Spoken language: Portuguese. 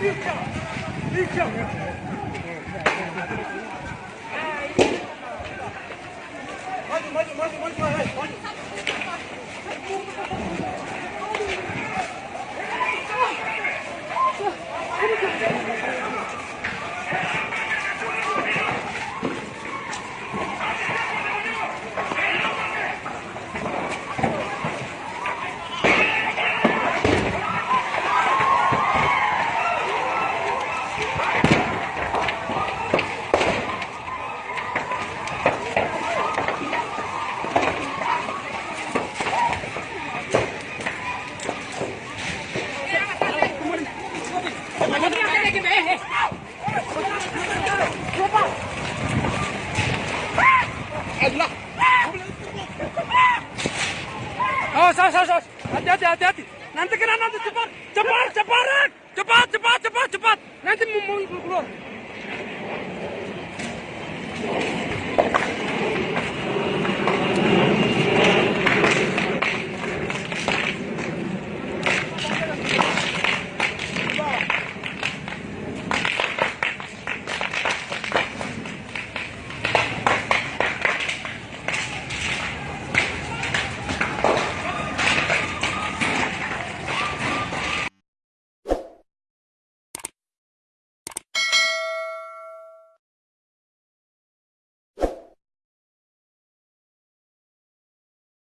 Oh, saus, saus, saus. Hati-hati, hati-hati. Nanti kena nanti cepat, cepat, cepat, cepat, cepat, cepat, cepat. Nanti mau keluar.